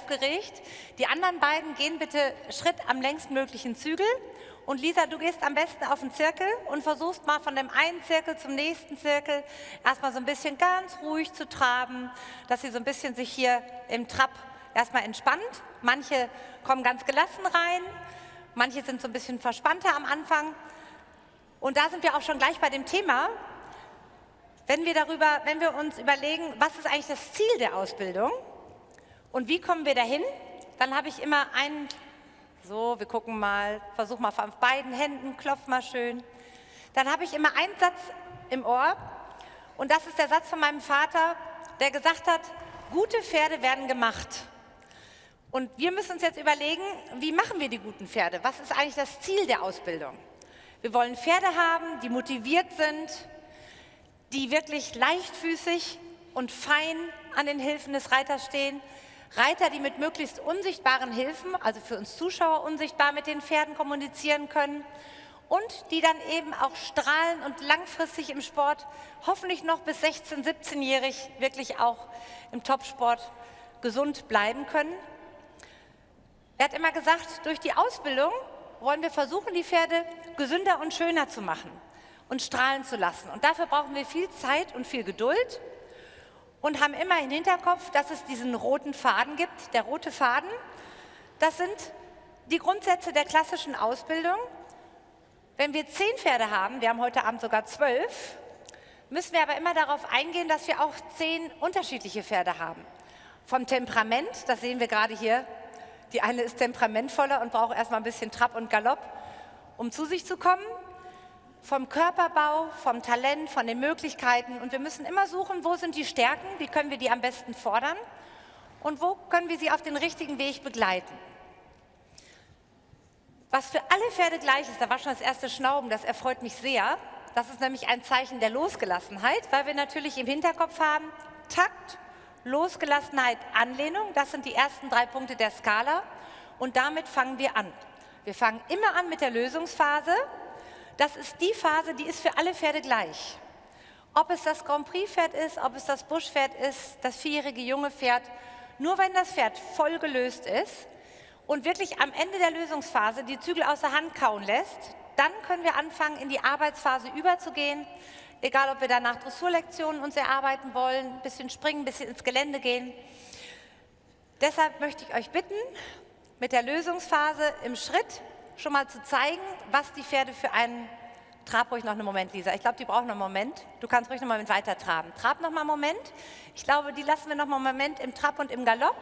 aufgeregt. Die anderen beiden gehen bitte Schritt am längstmöglichen Zügel. Und Lisa, du gehst am besten auf den Zirkel und versuchst mal von dem einen Zirkel zum nächsten Zirkel erstmal so ein bisschen ganz ruhig zu traben, dass sie so ein bisschen sich hier im Trab erstmal entspannt. Manche kommen ganz gelassen rein, manche sind so ein bisschen verspannter am Anfang. Und da sind wir auch schon gleich bei dem Thema, wenn wir, darüber, wenn wir uns überlegen, was ist eigentlich das Ziel der Ausbildung und wie kommen wir dahin, dann habe ich immer einen, so, wir gucken mal, versuch mal auf beiden Händen, klopf mal schön. Dann habe ich immer einen Satz im Ohr und das ist der Satz von meinem Vater, der gesagt hat, gute Pferde werden gemacht. Und wir müssen uns jetzt überlegen, wie machen wir die guten Pferde? Was ist eigentlich das Ziel der Ausbildung? Wir wollen Pferde haben, die motiviert sind, die wirklich leichtfüßig und fein an den Hilfen des Reiters stehen. Reiter, die mit möglichst unsichtbaren Hilfen, also für uns Zuschauer unsichtbar mit den Pferden kommunizieren können und die dann eben auch strahlen und langfristig im Sport, hoffentlich noch bis 16-, 17-jährig wirklich auch im Topsport gesund bleiben können. Er hat immer gesagt, durch die Ausbildung wollen wir versuchen, die Pferde gesünder und schöner zu machen und strahlen zu lassen. Und dafür brauchen wir viel Zeit und viel Geduld und haben immer im Hinterkopf, dass es diesen roten Faden gibt. Der rote Faden, das sind die Grundsätze der klassischen Ausbildung. Wenn wir zehn Pferde haben, wir haben heute Abend sogar zwölf, müssen wir aber immer darauf eingehen, dass wir auch zehn unterschiedliche Pferde haben. Vom Temperament, das sehen wir gerade hier, die eine ist temperamentvoller und braucht erstmal ein bisschen Trab und Galopp, um zu sich zu kommen vom Körperbau, vom Talent, von den Möglichkeiten. Und wir müssen immer suchen, wo sind die Stärken, wie können wir die am besten fordern und wo können wir sie auf den richtigen Weg begleiten. Was für alle Pferde gleich ist, da war schon das erste Schnauben, das erfreut mich sehr. Das ist nämlich ein Zeichen der Losgelassenheit, weil wir natürlich im Hinterkopf haben, Takt, Losgelassenheit, Anlehnung, das sind die ersten drei Punkte der Skala und damit fangen wir an. Wir fangen immer an mit der Lösungsphase, das ist die Phase, die ist für alle Pferde gleich. Ob es das Grand Prix-Pferd ist, ob es das Busch-Pferd ist, das vierjährige junge Pferd, nur wenn das Pferd voll gelöst ist und wirklich am Ende der Lösungsphase die Zügel aus der Hand kauen lässt, dann können wir anfangen, in die Arbeitsphase überzugehen. Egal, ob wir danach Dressurlektionen uns erarbeiten wollen, ein bisschen springen, ein bisschen ins Gelände gehen. Deshalb möchte ich euch bitten, mit der Lösungsphase im Schritt schon mal zu zeigen, was die Pferde für einen... Trab ruhig noch einen Moment, Lisa. Ich glaube, die brauchen noch einen Moment. Du kannst ruhig noch mal weiter traben. Trab noch mal einen Moment. Ich glaube, die lassen wir noch mal einen Moment im Trab und im Galopp.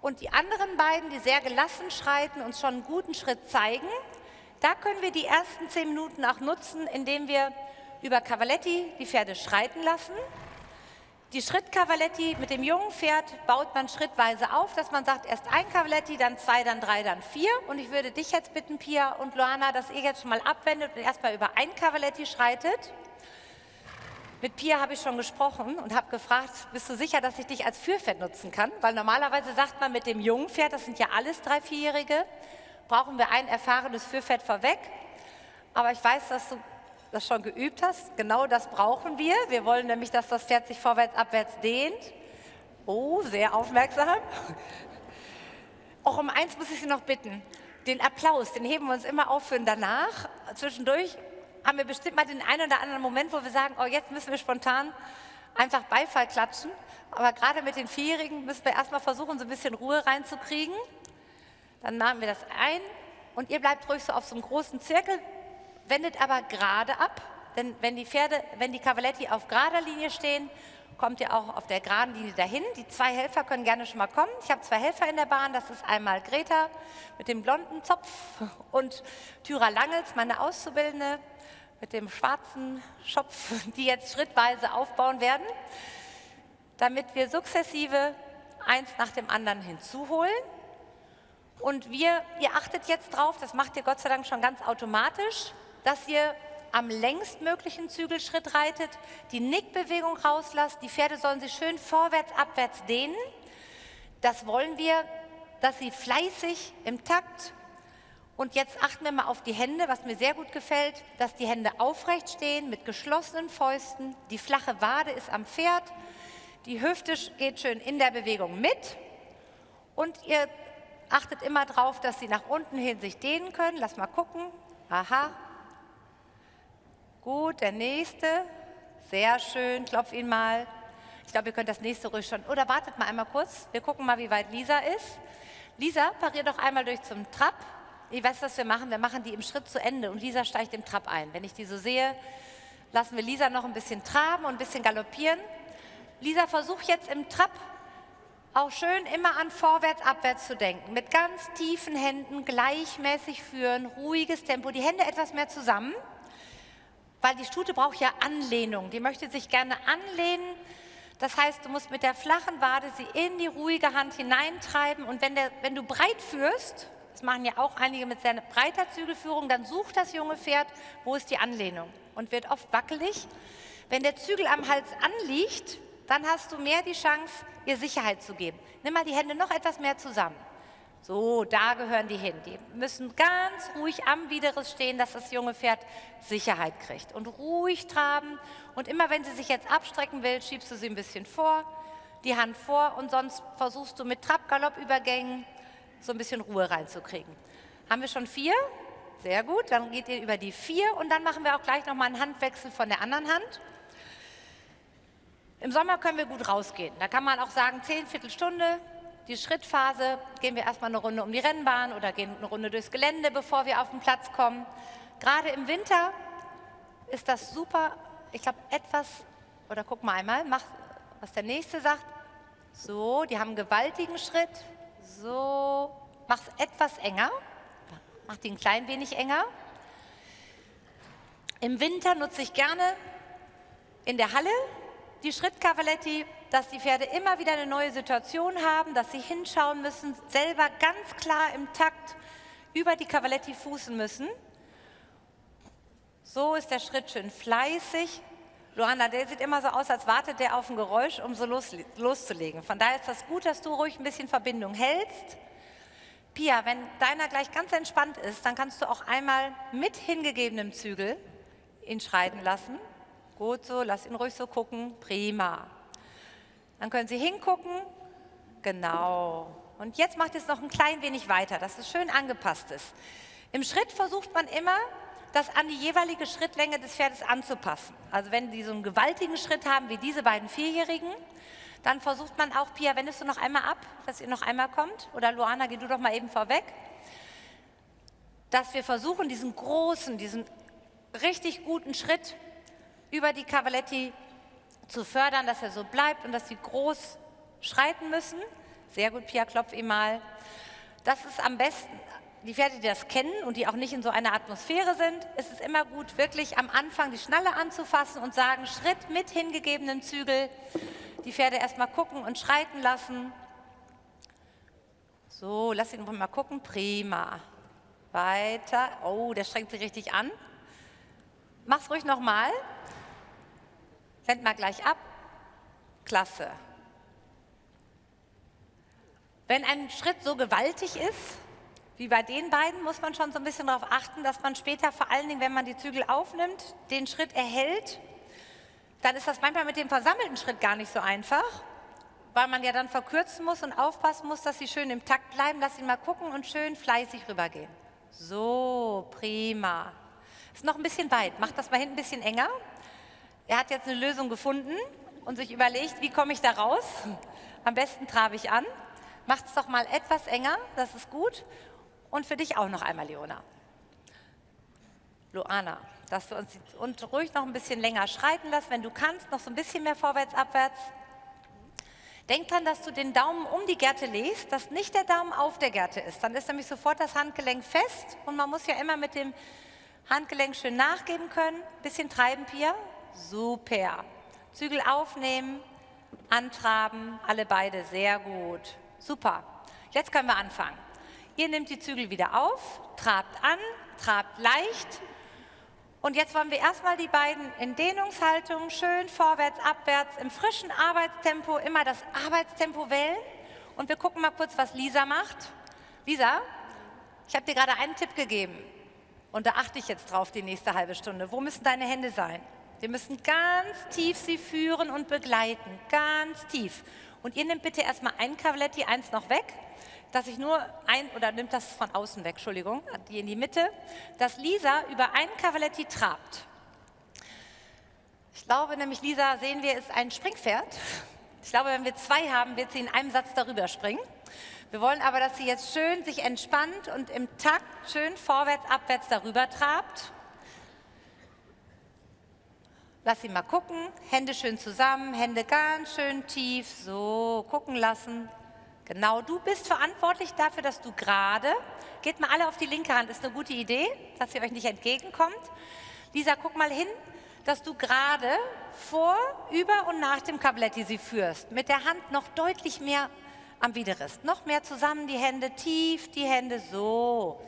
Und die anderen beiden, die sehr gelassen schreiten, uns schon einen guten Schritt zeigen, da können wir die ersten zehn Minuten auch nutzen, indem wir über Cavaletti die Pferde schreiten lassen die Schrittkavaletti mit dem jungen Pferd baut man schrittweise auf, dass man sagt, erst ein Cavaletti, dann zwei, dann drei, dann vier. Und ich würde dich jetzt bitten, Pia und Loana, dass ihr jetzt schon mal abwendet und erstmal über ein Cavaletti schreitet. Mit Pia habe ich schon gesprochen und habe gefragt, bist du sicher, dass ich dich als Führpferd nutzen kann? Weil normalerweise sagt man mit dem jungen Pferd, das sind ja alles drei, vierjährige, brauchen wir ein erfahrenes Führpferd vorweg. Aber ich weiß, dass du das schon geübt hast. Genau das brauchen wir. Wir wollen nämlich, dass das Pferd sich vorwärts, abwärts dehnt. Oh, sehr aufmerksam. Auch um eins muss ich Sie noch bitten. Den Applaus, den heben wir uns immer auf für danach. Zwischendurch haben wir bestimmt mal den einen oder anderen Moment, wo wir sagen, oh, jetzt müssen wir spontan einfach Beifall klatschen. Aber gerade mit den Vierjährigen müssen wir erstmal versuchen, so ein bisschen Ruhe reinzukriegen. Dann nahmen wir das ein und ihr bleibt ruhig so auf so einem großen Zirkel wendet aber gerade ab, denn wenn die Pferde, wenn die Cavaletti auf gerader Linie stehen, kommt ihr auch auf der geraden Linie dahin. Die zwei Helfer können gerne schon mal kommen. Ich habe zwei Helfer in der Bahn, das ist einmal Greta mit dem blonden Zopf und Tyra Langels, meine Auszubildende, mit dem schwarzen Schopf, die jetzt schrittweise aufbauen werden, damit wir sukzessive eins nach dem anderen hinzuholen. Und wir, ihr achtet jetzt drauf, das macht ihr Gott sei Dank schon ganz automatisch, dass ihr am längstmöglichen Zügelschritt reitet, die Nickbewegung rauslasst, die Pferde sollen sich schön vorwärts, abwärts dehnen. Das wollen wir, dass sie fleißig im Takt und jetzt achten wir mal auf die Hände, was mir sehr gut gefällt, dass die Hände aufrecht stehen mit geschlossenen Fäusten. Die flache Wade ist am Pferd. Die Hüfte geht schön in der Bewegung mit. Und ihr achtet immer darauf, dass sie nach unten hin sich dehnen können. Lass mal gucken. Aha. Gut, der nächste. Sehr schön. Klopf ihn mal. Ich glaube, ihr könnt das nächste ruhig schon. Oder wartet mal einmal kurz. Wir gucken mal, wie weit Lisa ist. Lisa, parier doch einmal durch zum Trab. Ich weiß, was wir machen. Wir machen die im Schritt zu Ende und Lisa steigt im Trab ein. Wenn ich die so sehe, lassen wir Lisa noch ein bisschen traben und ein bisschen galoppieren. Lisa, versuch jetzt im Trab auch schön immer an vorwärts, abwärts zu denken. Mit ganz tiefen Händen gleichmäßig führen, ruhiges Tempo, die Hände etwas mehr zusammen, weil die Stute braucht ja Anlehnung. Die möchte sich gerne anlehnen. Das heißt, du musst mit der flachen Wade sie in die ruhige Hand hineintreiben und wenn, der, wenn du breit führst, das machen ja auch einige mit sehr breiter Zügelführung, dann sucht das junge Pferd, wo ist die Anlehnung und wird oft wackelig. Wenn der Zügel am Hals anliegt, dann hast du mehr die Chance, ihr Sicherheit zu geben. Nimm mal die Hände noch etwas mehr zusammen. So, da gehören die hin. Die müssen ganz ruhig am Widerriss stehen, dass das junge Pferd Sicherheit kriegt. Und ruhig traben. Und immer wenn sie sich jetzt abstrecken will, schiebst du sie ein bisschen vor, die Hand vor und sonst versuchst du mit Trab-Galopp-Übergängen so ein bisschen Ruhe reinzukriegen. Haben wir schon vier? Sehr gut, dann geht ihr über die vier und dann machen wir auch gleich nochmal einen Handwechsel von der anderen Hand. Im Sommer können wir gut rausgehen. Da kann man auch sagen, zehn Viertelstunde, die Schrittphase, gehen wir erstmal eine Runde um die Rennbahn oder gehen eine Runde durchs Gelände, bevor wir auf den Platz kommen. Gerade im Winter ist das super, ich glaube, etwas, oder guck mal einmal, mach, was der Nächste sagt. So, die haben einen gewaltigen Schritt. So, mach es etwas enger, mach die ein klein wenig enger. Im Winter nutze ich gerne in der Halle die Schrittkavaletti, dass die Pferde immer wieder eine neue Situation haben, dass sie hinschauen müssen, selber ganz klar im Takt über die Cavaletti fußen müssen. So ist der Schritt schön fleißig. Luana, der sieht immer so aus, als wartet der auf ein Geräusch, um so los, loszulegen. Von daher ist das gut, dass du ruhig ein bisschen Verbindung hältst. Pia, wenn deiner gleich ganz entspannt ist, dann kannst du auch einmal mit hingegebenem Zügel ihn schreiten lassen. Gut so, lass ihn ruhig so gucken. Prima. Dann können Sie hingucken. Genau. Und jetzt macht es noch ein klein wenig weiter, dass es schön angepasst ist. Im Schritt versucht man immer, das an die jeweilige Schrittlänge des Pferdes anzupassen. Also wenn die so einen gewaltigen Schritt haben wie diese beiden Vierjährigen, dann versucht man auch, Pia, wendest du noch einmal ab, dass ihr noch einmal kommt? Oder Luana, geh du doch mal eben vorweg. Dass wir versuchen, diesen großen, diesen richtig guten Schritt über die Cavaletti zu fördern, dass er so bleibt und dass sie groß schreiten müssen. Sehr gut, Pia, klopf ihm mal. Das ist am besten, die Pferde, die das kennen und die auch nicht in so einer Atmosphäre sind, ist es immer gut, wirklich am Anfang die Schnalle anzufassen und sagen, Schritt mit hingegebenem Zügel, die Pferde erstmal gucken und schreiten lassen. So, lass ihn mal gucken, prima. Weiter, oh, der strengt sich richtig an. Mach's ruhig nochmal. Wend mal gleich ab. Klasse. Wenn ein Schritt so gewaltig ist, wie bei den beiden, muss man schon so ein bisschen darauf achten, dass man später vor allen Dingen, wenn man die Zügel aufnimmt, den Schritt erhält. Dann ist das manchmal mit dem versammelten Schritt gar nicht so einfach, weil man ja dann verkürzen muss und aufpassen muss, dass sie schön im Takt bleiben. Lass ihn mal gucken und schön fleißig rübergehen. So, prima. Ist noch ein bisschen weit. Macht das mal hinten ein bisschen enger. Er hat jetzt eine Lösung gefunden und sich überlegt, wie komme ich da raus? Am besten trabe ich an. Macht es doch mal etwas enger, das ist gut. Und für dich auch noch einmal, Leona. Luana, dass du uns und ruhig noch ein bisschen länger schreiten lässt, wenn du kannst, noch so ein bisschen mehr vorwärts, abwärts. Denk dran, dass du den Daumen um die Gerte legst, dass nicht der Daumen auf der Gerte ist. Dann ist nämlich sofort das Handgelenk fest und man muss ja immer mit dem Handgelenk schön nachgeben können. Bisschen treiben, Pia. Super. Zügel aufnehmen, antraben, alle beide, sehr gut. Super. Jetzt können wir anfangen. Ihr nehmt die Zügel wieder auf, trabt an, trabt leicht. Und jetzt wollen wir erstmal die beiden in Dehnungshaltung schön vorwärts, abwärts, im frischen Arbeitstempo immer das Arbeitstempo wählen. Und wir gucken mal kurz, was Lisa macht. Lisa, ich habe dir gerade einen Tipp gegeben. Und da achte ich jetzt drauf die nächste halbe Stunde. Wo müssen deine Hände sein? Wir müssen ganz tief sie führen und begleiten, ganz tief. Und ihr nehmt bitte erstmal ein Cavaletti, eins noch weg, dass ich nur ein, oder nimmt das von außen weg, Entschuldigung, die in die Mitte, dass Lisa über ein Cavaletti trabt. Ich glaube nämlich, Lisa, sehen wir, ist ein Springpferd. Ich glaube, wenn wir zwei haben, wird sie in einem Satz darüber springen. Wir wollen aber, dass sie jetzt schön sich entspannt und im Takt schön vorwärts, abwärts darüber trabt. Lass sie mal gucken, Hände schön zusammen, Hände ganz schön tief, so gucken lassen. Genau, du bist verantwortlich dafür, dass du gerade, geht mal alle auf die linke Hand, ist eine gute Idee, dass ihr euch nicht entgegenkommt. Lisa, guck mal hin, dass du gerade vor, über und nach dem Cavaletti sie führst. Mit der Hand noch deutlich mehr am Widerrist. Noch mehr zusammen, die Hände tief, die Hände so.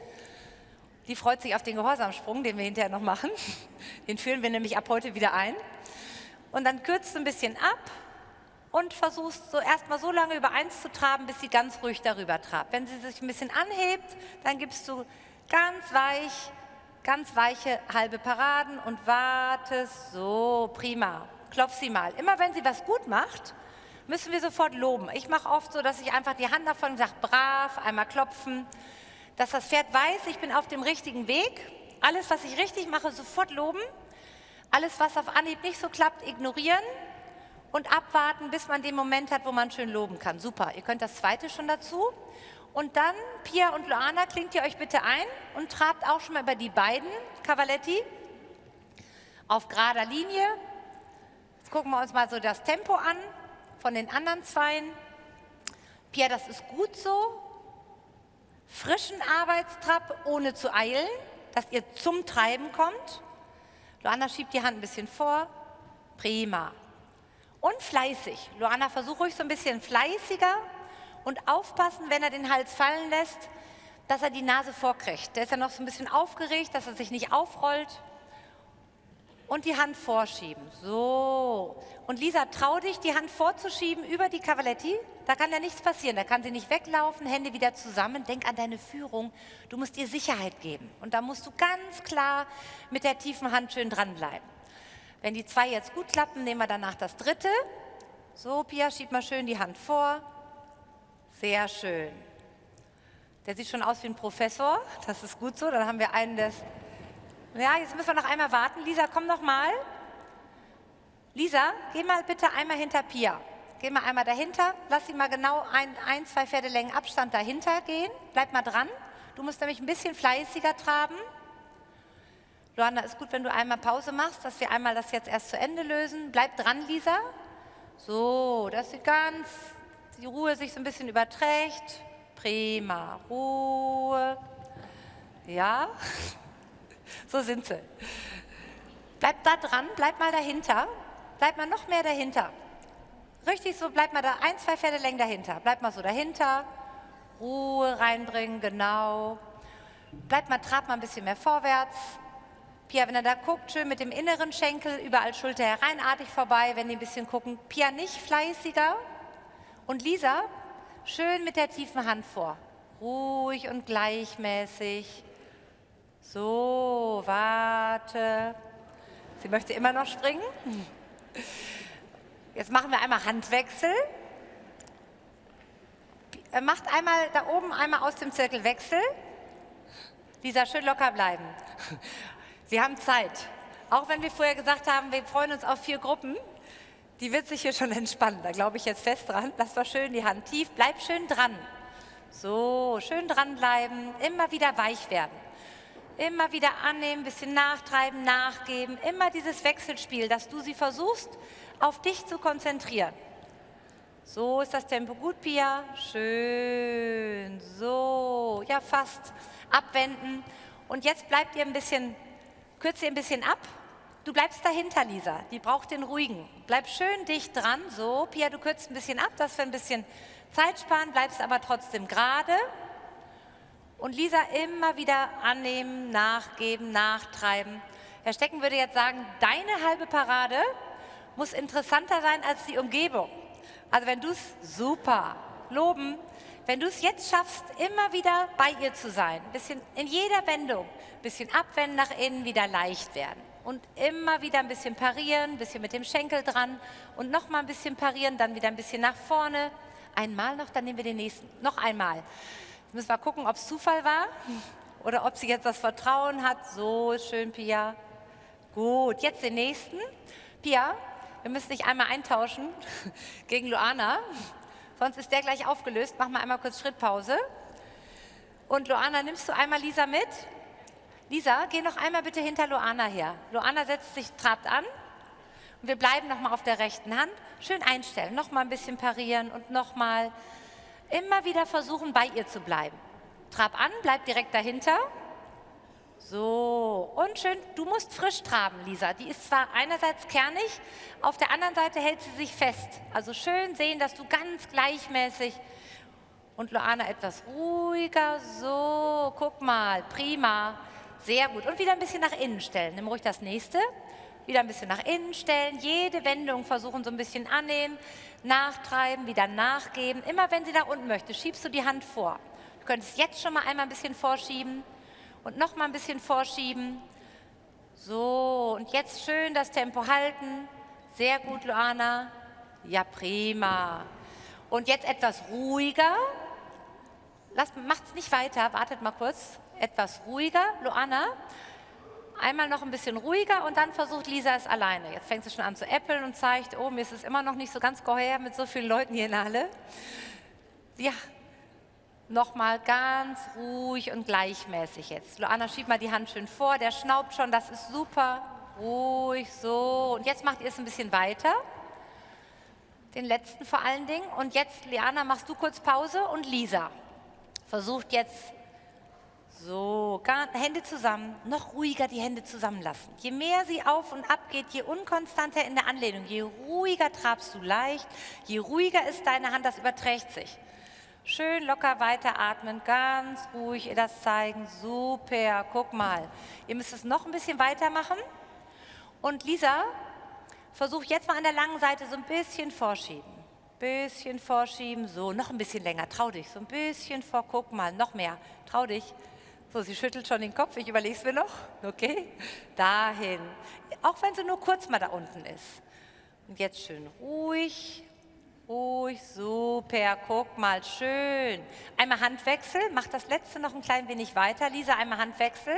Die freut sich auf den Gehorsamsprung, den wir hinterher noch machen. Den führen wir nämlich ab heute wieder ein. Und dann kürzt ein bisschen ab und versuchst so erstmal so lange über eins zu traben, bis sie ganz ruhig darüber trabt. Wenn sie sich ein bisschen anhebt, dann gibst du ganz weich ganz weiche halbe Paraden und wartest so, prima. Klopf sie mal. Immer wenn sie was gut macht, müssen wir sofort loben. Ich mache oft so, dass ich einfach die Hand davon sage, brav, einmal klopfen, dass das Pferd weiß, ich bin auf dem richtigen Weg. Alles, was ich richtig mache, sofort loben. Alles, was auf Anhieb nicht so klappt, ignorieren und abwarten, bis man den Moment hat, wo man schön loben kann. Super, ihr könnt das zweite schon dazu. Und dann, Pia und Luana, klingt ihr euch bitte ein und trabt auch schon mal über die beiden Cavaletti auf gerader Linie. Jetzt gucken wir uns mal so das Tempo an von den anderen Zweien. Pia, das ist gut so. Frischen Arbeitstrab, ohne zu eilen, dass ihr zum Treiben kommt. Luana schiebt die Hand ein bisschen vor. Prima. Und fleißig. Luana, versuch ruhig so ein bisschen fleißiger und aufpassen, wenn er den Hals fallen lässt, dass er die Nase vorkriegt. Der ist ja noch so ein bisschen aufgeregt, dass er sich nicht aufrollt. Und die Hand vorschieben. So. Und Lisa, trau dich, die Hand vorzuschieben über die Cavaletti. Da kann ja nichts passieren. Da kann sie nicht weglaufen, Hände wieder zusammen. Denk an deine Führung. Du musst ihr Sicherheit geben. Und da musst du ganz klar mit der tiefen Hand schön dranbleiben. Wenn die zwei jetzt gut klappen, nehmen wir danach das dritte. So, Pia, schieb mal schön die Hand vor. Sehr schön. Der sieht schon aus wie ein Professor. Das ist gut so. Dann haben wir einen des... Ja, jetzt müssen wir noch einmal warten. Lisa, komm noch mal. Lisa, geh mal bitte einmal hinter Pia. Geh mal einmal dahinter. Lass sie mal genau ein, ein zwei Pferdelängen Abstand dahinter gehen. Bleib mal dran. Du musst nämlich ein bisschen fleißiger traben. Luanda, ist gut, wenn du einmal Pause machst, dass wir einmal das jetzt erst zu Ende lösen. Bleib dran, Lisa. So, dass sie ganz die Ruhe sich so ein bisschen überträgt. Prima, Ruhe. Ja, so sind sie. Bleib da dran, bleib mal dahinter. Bleib mal noch mehr dahinter. Richtig so, bleib mal da ein, zwei Pferdelängen dahinter. Bleib mal so dahinter. Ruhe reinbringen, genau. Bleib mal, trab mal ein bisschen mehr vorwärts. Pia, wenn er da guckt, schön mit dem inneren Schenkel, überall Schulter hereinartig vorbei, wenn die ein bisschen gucken. Pia, nicht fleißiger, und Lisa, schön mit der tiefen Hand vor. Ruhig und gleichmäßig. So, warte. Sie möchte immer noch springen. Jetzt machen wir einmal Handwechsel. Macht einmal da oben einmal aus dem Zirkel Wechsel. Lisa, schön locker bleiben. Sie haben Zeit. Auch wenn wir vorher gesagt haben, wir freuen uns auf vier Gruppen, die wird sich hier schon entspannen. Da glaube ich jetzt fest dran. Das war schön, die Hand tief. Bleib schön dran. So, schön dranbleiben. Immer wieder weich werden. Immer wieder annehmen, bisschen nachtreiben, nachgeben. Immer dieses Wechselspiel, dass du sie versuchst, auf dich zu konzentrieren. So ist das Tempo gut, Pia. Schön. So, ja fast. Abwenden. Und jetzt bleibt ihr ein bisschen, kürzt ihr ein bisschen ab Du bleibst dahinter, Lisa. Die braucht den ruhigen. Bleib schön dicht dran. So, Pia, du kürzt ein bisschen ab, dass wir ein bisschen Zeit sparen, bleibst aber trotzdem gerade. Und Lisa immer wieder annehmen, nachgeben, nachtreiben. Herr Stecken würde jetzt sagen, deine halbe Parade muss interessanter sein als die Umgebung. Also wenn du es super loben, wenn du es jetzt schaffst, immer wieder bei ihr zu sein, ein bisschen in jeder Wendung, bisschen abwenden nach innen, wieder leicht werden. Und immer wieder ein bisschen parieren, ein bisschen mit dem Schenkel dran und nochmal ein bisschen parieren, dann wieder ein bisschen nach vorne. Einmal noch, dann nehmen wir den nächsten. Noch einmal. Jetzt müssen wir gucken, ob es Zufall war oder ob sie jetzt das Vertrauen hat. So schön, Pia. Gut, jetzt den nächsten. Pia, wir müssen dich einmal eintauschen gegen Luana. Sonst ist der gleich aufgelöst. Mach mal einmal kurz Schrittpause. Und Luana, nimmst du einmal Lisa mit? Lisa, geh noch einmal bitte hinter Luana her. Luana setzt sich, trabt an. Und wir bleiben nochmal auf der rechten Hand. Schön einstellen, nochmal ein bisschen parieren und nochmal. Immer wieder versuchen, bei ihr zu bleiben. Trab an, bleib direkt dahinter. So, und schön, du musst frisch traben, Lisa. Die ist zwar einerseits kernig, auf der anderen Seite hält sie sich fest. Also schön sehen, dass du ganz gleichmäßig und Loana etwas ruhiger. So, guck mal, prima. Sehr gut. Und wieder ein bisschen nach innen stellen. Nimm ruhig das nächste. Wieder ein bisschen nach innen stellen. Jede Wendung versuchen so ein bisschen annehmen, nachtreiben, wieder nachgeben. Immer wenn sie nach unten möchte, schiebst du die Hand vor. Du könntest jetzt schon mal einmal ein bisschen vorschieben und noch mal ein bisschen vorschieben. So, und jetzt schön das Tempo halten. Sehr gut, Luana. Ja, prima. Und jetzt etwas ruhiger. Macht es nicht weiter, wartet mal kurz. Etwas ruhiger, Luana. Einmal noch ein bisschen ruhiger und dann versucht Lisa es alleine. Jetzt fängt sie schon an zu äppeln und zeigt, oh, mir ist es immer noch nicht so ganz geheuer mit so vielen Leuten hier in der Halle. Ja, Nochmal ganz ruhig und gleichmäßig jetzt. Luana, schieb mal die Hand schön vor. Der schnaubt schon, das ist super. Ruhig, so. Und jetzt macht ihr es ein bisschen weiter. Den letzten vor allen Dingen. Und jetzt, Liana, machst du kurz Pause und Lisa versucht jetzt so, Hände zusammen, noch ruhiger die Hände zusammenlassen. Je mehr sie auf und ab geht, je unkonstanter in der Anlehnung, je ruhiger trabst du leicht, je ruhiger ist deine Hand, das überträgt sich. Schön locker weiteratmen, ganz ruhig ihr das zeigen. Super, guck mal. Ihr müsst es noch ein bisschen weitermachen. Und Lisa, versuch jetzt mal an der langen Seite so ein bisschen vorschieben. Bisschen vorschieben, so, noch ein bisschen länger, trau dich. So ein bisschen vor, guck mal, noch mehr, trau dich. So, sie schüttelt schon den Kopf, ich überlege es mir noch. Okay, dahin. Auch wenn sie nur kurz mal da unten ist. Und jetzt schön ruhig, Ruhig, super, guck mal, schön. Einmal Handwechsel, mach das letzte noch ein klein wenig weiter. Lisa, einmal Handwechsel.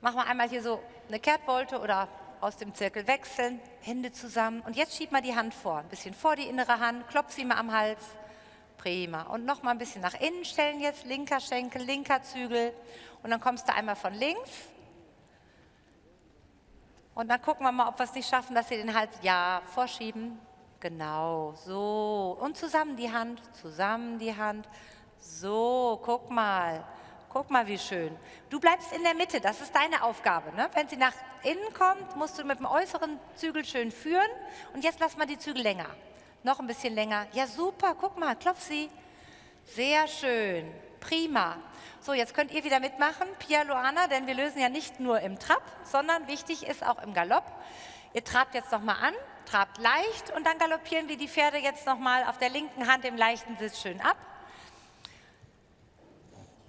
Mach mal einmal hier so eine Kehrtwolte oder aus dem Zirkel wechseln, Hände zusammen. Und jetzt schieb mal die Hand vor, ein bisschen vor die innere Hand, klopf sie mal am Hals. Prima. Und noch mal ein bisschen nach innen stellen jetzt, linker Schenkel, linker Zügel. Und dann kommst du einmal von links. Und dann gucken wir mal, ob wir es nicht schaffen, dass sie den Hals, ja, vorschieben, Genau, so. Und zusammen die Hand, zusammen die Hand. So, guck mal. Guck mal, wie schön. Du bleibst in der Mitte, das ist deine Aufgabe. Ne? Wenn sie nach innen kommt, musst du mit dem äußeren Zügel schön führen. Und jetzt lass mal die Zügel länger. Noch ein bisschen länger. Ja, super, guck mal, klopf sie. Sehr schön, prima. So, jetzt könnt ihr wieder mitmachen, Pia Luana, denn wir lösen ja nicht nur im Trab, sondern wichtig ist auch im Galopp. Ihr trabt jetzt nochmal an, trabt leicht und dann galoppieren wir die Pferde jetzt nochmal auf der linken Hand im leichten Sitz schön ab.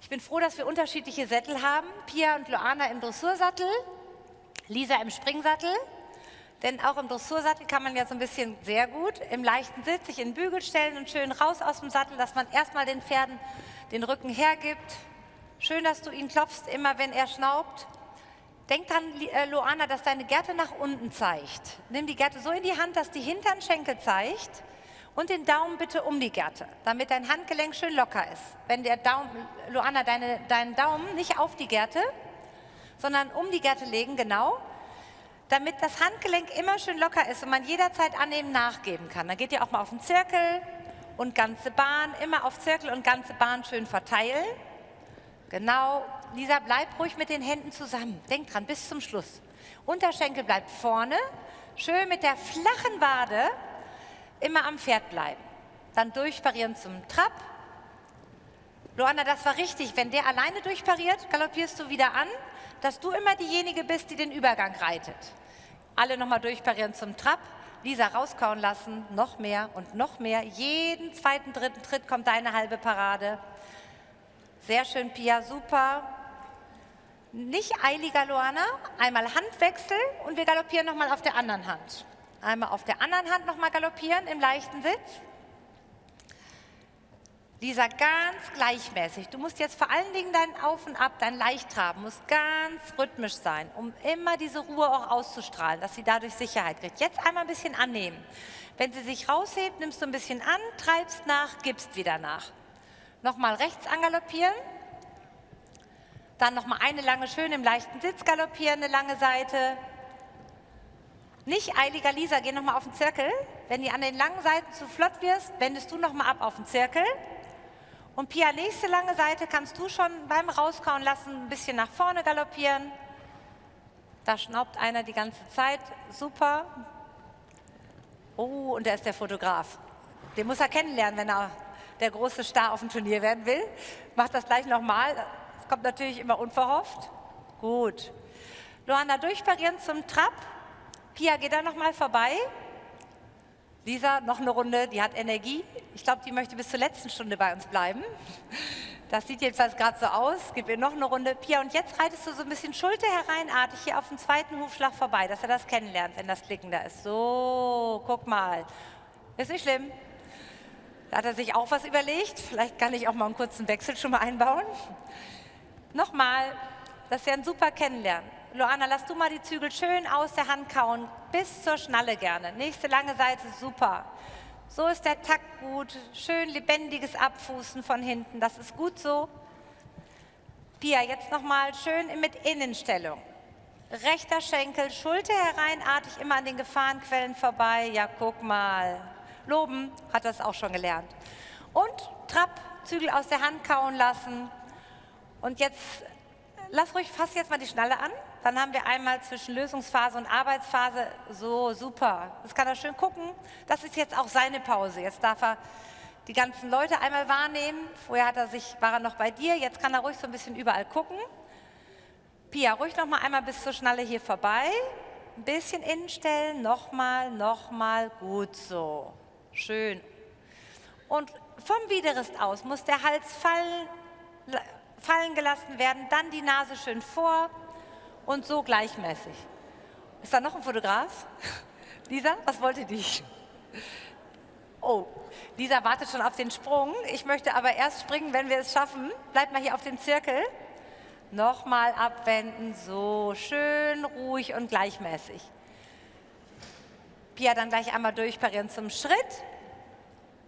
Ich bin froh, dass wir unterschiedliche Sättel haben. Pia und Loana im Dressursattel, Lisa im Springsattel. Denn auch im Dressursattel kann man ja so ein bisschen sehr gut im leichten Sitz sich in den Bügel stellen und schön raus aus dem Sattel, dass man erstmal den Pferden den Rücken hergibt. Schön, dass du ihn klopfst, immer wenn er schnaubt. Denk dran, äh, Loana, dass deine Gerte nach unten zeigt. Nimm die Gerte so in die Hand, dass die hinteren Schenkel zeigt und den Daumen bitte um die Gerte, damit dein Handgelenk schön locker ist. Wenn der Daumen, Loana, deine, deinen Daumen nicht auf die Gerte, sondern um die Gerte legen, genau, damit das Handgelenk immer schön locker ist und man jederzeit annehmen, nachgeben kann. Dann geht ihr auch mal auf den Zirkel und ganze Bahn, immer auf Zirkel und ganze Bahn schön verteilen. Genau, Lisa, bleib ruhig mit den Händen zusammen. Denk dran, bis zum Schluss. Unterschenkel bleibt vorne. Schön mit der flachen Wade immer am Pferd bleiben. Dann durchparieren zum Trab. Luana, das war richtig. Wenn der alleine durchpariert, galoppierst du wieder an, dass du immer diejenige bist, die den Übergang reitet. Alle nochmal durchparieren zum Trab. Lisa rauskauen lassen, noch mehr und noch mehr. Jeden zweiten, dritten Tritt kommt deine halbe Parade. Sehr schön, Pia, super. Nicht eiliger, Luana. Einmal Handwechsel und wir galoppieren nochmal auf der anderen Hand. Einmal auf der anderen Hand nochmal galoppieren im leichten Sitz. Lisa, ganz gleichmäßig. Du musst jetzt vor allen Dingen dein Auf und Ab, dein Leichttraben, muss ganz rhythmisch sein, um immer diese Ruhe auch auszustrahlen, dass sie dadurch Sicherheit kriegt. Jetzt einmal ein bisschen annehmen. Wenn sie sich raushebt, nimmst du ein bisschen an, treibst nach, gibst wieder nach. Nochmal rechts angaloppieren. Dann nochmal eine lange, schön im leichten Sitz galoppieren, eine lange Seite. Nicht eiliger Lisa, geh nochmal auf den Zirkel. Wenn du an den langen Seiten zu flott wirst, wendest du nochmal ab auf den Zirkel. Und Pia, nächste lange Seite kannst du schon beim Rauskauen lassen, ein bisschen nach vorne galoppieren. Da schnaubt einer die ganze Zeit. Super. Oh, und da ist der Fotograf. Den muss er kennenlernen, wenn er der große Star auf dem Turnier werden will. Macht das gleich nochmal. Das kommt natürlich immer unverhofft. Gut. Luana durchparieren zum Trab. Pia, geh da nochmal vorbei. Lisa, noch eine Runde, die hat Energie. Ich glaube, die möchte bis zur letzten Stunde bei uns bleiben. Das sieht jedenfalls gerade so aus. Gib ihr noch eine Runde. Pia, und jetzt reitest du so ein bisschen Schulter hereinartig hier auf den zweiten Hufschlag vorbei, dass er das kennenlernt, wenn das Klicken da ist. So, guck mal. Ist nicht schlimm. Da hat er sich auch was überlegt. Vielleicht kann ich auch mal einen kurzen Wechsel schon mal einbauen. Nochmal, das ist ja ein super Kennenlernen. Loana, lass du mal die Zügel schön aus der Hand kauen, bis zur Schnalle gerne. Nächste lange Seite, super. So ist der Takt gut, schön lebendiges Abfußen von hinten, das ist gut so. Pia, jetzt nochmal schön mit Innenstellung. Rechter Schenkel, Schulter hereinartig, immer an den Gefahrenquellen vorbei. Ja, guck mal. Loben hat das auch schon gelernt. Und Trab, Zügel aus der Hand kauen lassen. Und jetzt, lass ruhig, fass jetzt mal die Schnalle an. Dann haben wir einmal zwischen Lösungsphase und Arbeitsphase, so super. Das kann er schön gucken. Das ist jetzt auch seine Pause. Jetzt darf er die ganzen Leute einmal wahrnehmen. Vorher hat er sich, war er noch bei dir, jetzt kann er ruhig so ein bisschen überall gucken. Pia, ruhig noch mal einmal bis zur Schnalle hier vorbei. Ein bisschen innen stellen, nochmal, nochmal, gut so. Schön. Und vom Widerrist aus muss der Hals fallen, fallen gelassen werden, dann die Nase schön vor, und so gleichmäßig. Ist da noch ein Fotograf? Lisa, was wollte die? Oh, Lisa wartet schon auf den Sprung. Ich möchte aber erst springen, wenn wir es schaffen. Bleib mal hier auf dem Zirkel. Nochmal abwenden, so schön, ruhig und gleichmäßig. Pia dann gleich einmal durchparieren zum Schritt.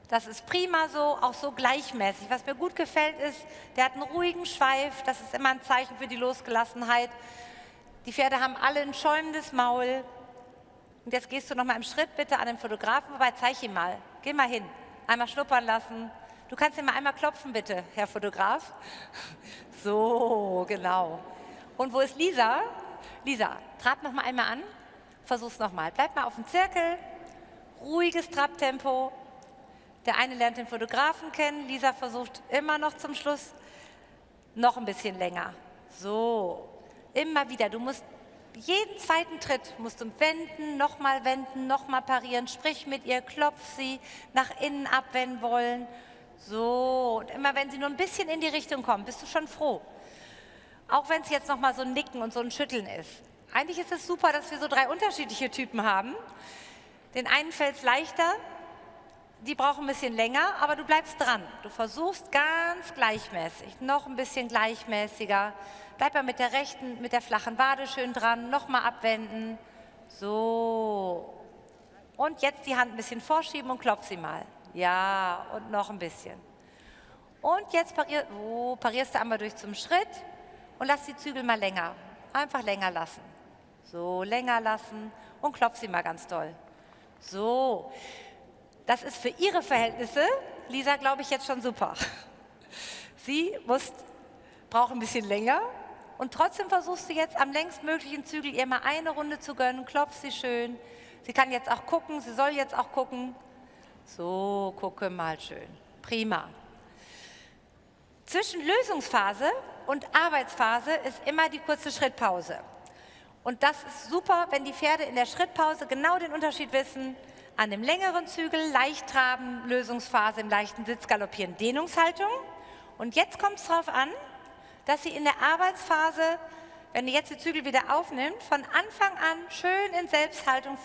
Das ist prima so, auch so gleichmäßig. Was mir gut gefällt ist, der hat einen ruhigen Schweif. Das ist immer ein Zeichen für die Losgelassenheit. Die Pferde haben alle ein schäumendes Maul. Und jetzt gehst du noch mal im Schritt bitte an den Fotografen vorbei, zeig ihm mal. Geh mal hin, einmal schnuppern lassen. Du kannst ihn mal einmal klopfen bitte, Herr Fotograf. So, genau. Und wo ist Lisa? Lisa, trab noch mal einmal an. Versuch's noch mal. Bleib mal auf dem Zirkel. Ruhiges Trabtempo. Der eine lernt den Fotografen kennen. Lisa versucht immer noch zum Schluss noch ein bisschen länger. So, Immer wieder. Du musst jeden zweiten Tritt musst du wenden, nochmal wenden, nochmal parieren. Sprich mit ihr, klopf sie, nach innen abwenden wollen. So, und immer wenn sie nur ein bisschen in die Richtung kommt, bist du schon froh. Auch wenn es jetzt nochmal so ein Nicken und so ein Schütteln ist. Eigentlich ist es super, dass wir so drei unterschiedliche Typen haben. Den einen fällt es leichter, die brauchen ein bisschen länger, aber du bleibst dran. Du versuchst ganz gleichmäßig, noch ein bisschen gleichmäßiger. Bleib mal mit der rechten, mit der flachen Wade schön dran, nochmal abwenden. So. Und jetzt die Hand ein bisschen vorschieben und klopf sie mal. Ja, und noch ein bisschen. Und jetzt parier, oh, parierst du einmal durch zum Schritt und lass die Zügel mal länger. Einfach länger lassen. So, länger lassen und klopf sie mal ganz doll. So. Das ist für ihre Verhältnisse, Lisa, glaube ich, jetzt schon super. Sie muss, braucht ein bisschen länger und trotzdem versuchst du jetzt am längstmöglichen Zügel ihr mal eine Runde zu gönnen, klopf sie schön. Sie kann jetzt auch gucken, sie soll jetzt auch gucken. So, gucke mal schön. Prima. Zwischen Lösungsphase und Arbeitsphase ist immer die kurze Schrittpause. Und das ist super, wenn die Pferde in der Schrittpause genau den Unterschied wissen, an dem längeren Zügel leicht traben, Lösungsphase im leichten Sitz galoppieren, Dehnungshaltung. Und jetzt kommt es darauf an, dass Sie in der Arbeitsphase Wenn ihr jetzt die Zügel wieder aufnimmt, von Anfang an schön in Selbsthaltung vor